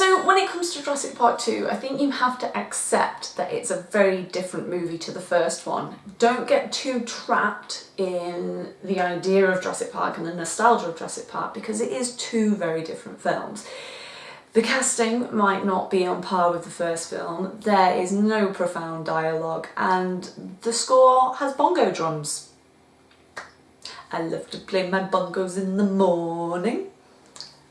So when it comes to Jurassic Park 2, I think you have to accept that it's a very different movie to the first one. Don't get too trapped in the idea of Jurassic Park and the nostalgia of Jurassic Park because it is two very different films. The casting might not be on par with the first film, there is no profound dialogue and the score has bongo drums. I love to play my bongos in the morning.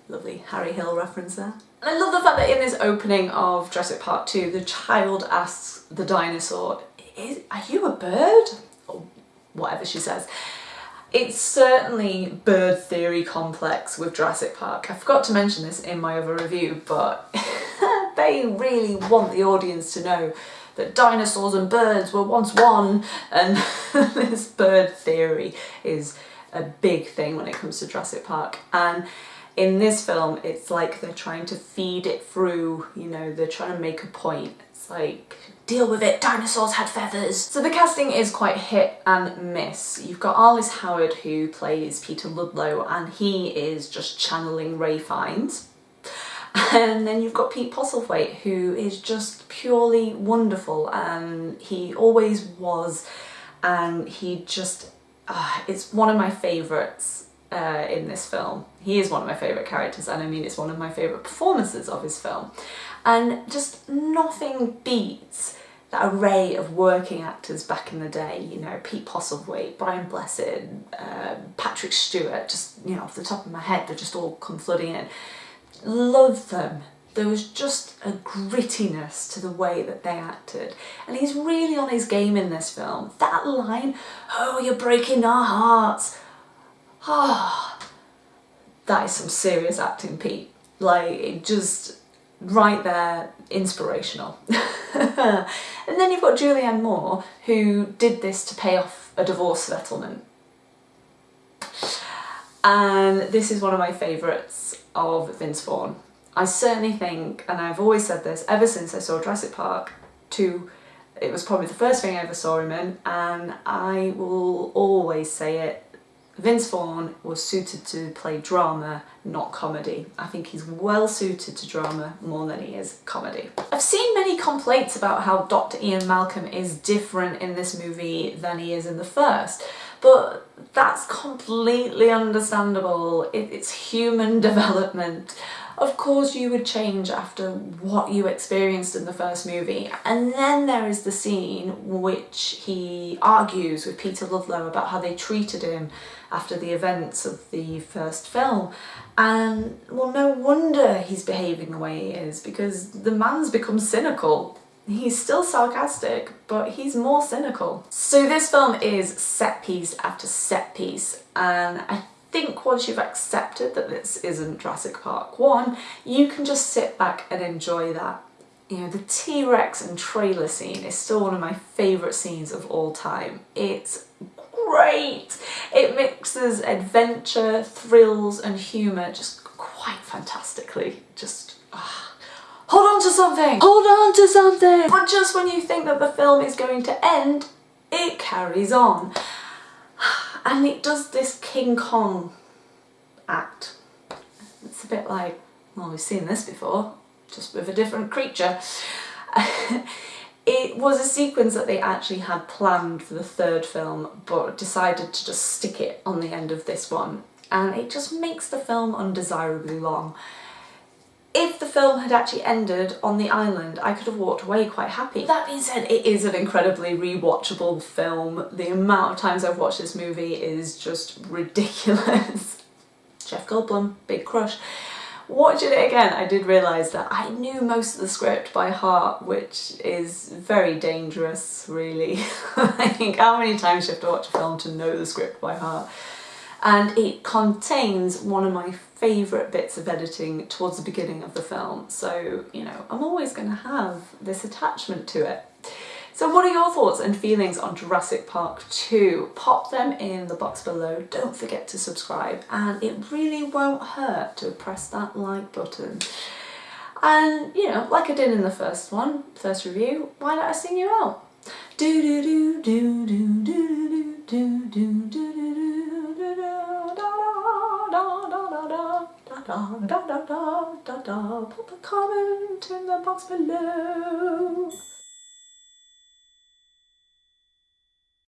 Lovely Harry Hill reference there. And I love the fact that in this opening of Jurassic Park 2 the child asks the dinosaur, are you a bird? Or whatever she says. It's certainly bird theory complex with Jurassic Park. I forgot to mention this in my other review, but they really want the audience to know that dinosaurs and birds were once one and this bird theory is a big thing when it comes to Jurassic Park. And in this film, it's like they're trying to feed it through, you know, they're trying to make a point. It's like, deal with it, dinosaurs had feathers. So the casting is quite hit and miss. You've got Arliss Howard who plays Peter Ludlow and he is just channeling Ralph Fiennes. And then you've got Pete Postlethwaite who is just purely wonderful and he always was and he just, uh, it's one of my favourites uh, in this film. He is one of my favourite characters and I mean it's one of my favourite performances of his film. And just nothing beats that array of working actors back in the day, you know, Pete Postlethwaite, Brian Blessed, uh, Patrick Stewart, just, you know, off the top of my head, they just all come flooding in. Love them. There was just a grittiness to the way that they acted. And he's really on his game in this film. That line, oh, you're breaking our hearts. Ah, oh, that is some serious acting, Pete. Like, it just, right there, inspirational. and then you've got Julianne Moore, who did this to pay off a divorce settlement. And this is one of my favourites of Vince Vaughn. I certainly think, and I've always said this ever since I saw Jurassic Park 2, it was probably the first thing I ever saw him in, and I will always say it, Vince Vaughn was suited to play drama, not comedy. I think he's well suited to drama more than he is comedy. I've seen many complaints about how Dr. Ian Malcolm is different in this movie than he is in the first, but that's completely understandable. It, it's human development. Of course you would change after what you experienced in the first movie. And then there is the scene which he argues with Peter Ludlow about how they treated him after the events of the first film. And well, no wonder he's behaving the way he is because the man's become cynical. He's still sarcastic, but he's more cynical. So this film is set piece after set piece and I think once you've accepted that this isn't Jurassic Park 1, you can just sit back and enjoy that. You know, the T-Rex and trailer scene is still one of my favourite scenes of all time. It's great! It mixes adventure, thrills and humour just quite fantastically. Just. Hold on to something! Hold on to something! But just when you think that the film is going to end, it carries on and it does this King Kong act. It's a bit like, well we've seen this before, just with a different creature. it was a sequence that they actually had planned for the third film but decided to just stick it on the end of this one and it just makes the film undesirably long if the film had actually ended on the island, I could have walked away quite happy. That being said, it is an incredibly rewatchable film. The amount of times I've watched this movie is just ridiculous. Jeff Goldblum, big crush. Watching it again, I did realise that I knew most of the script by heart, which is very dangerous, really. I think how many times you have to watch a film to know the script by heart and it contains one of my favourite bits of editing towards the beginning of the film so you know I'm always going to have this attachment to it. So what are your thoughts and feelings on Jurassic Park 2? Pop them in the box below, don't forget to subscribe and it really won't hurt to press that like button. And you know, like I did in the first one, first review, why don't I sing you out? Do do do do do do do do do do do da da da da da da da. Pop a comment in the box below.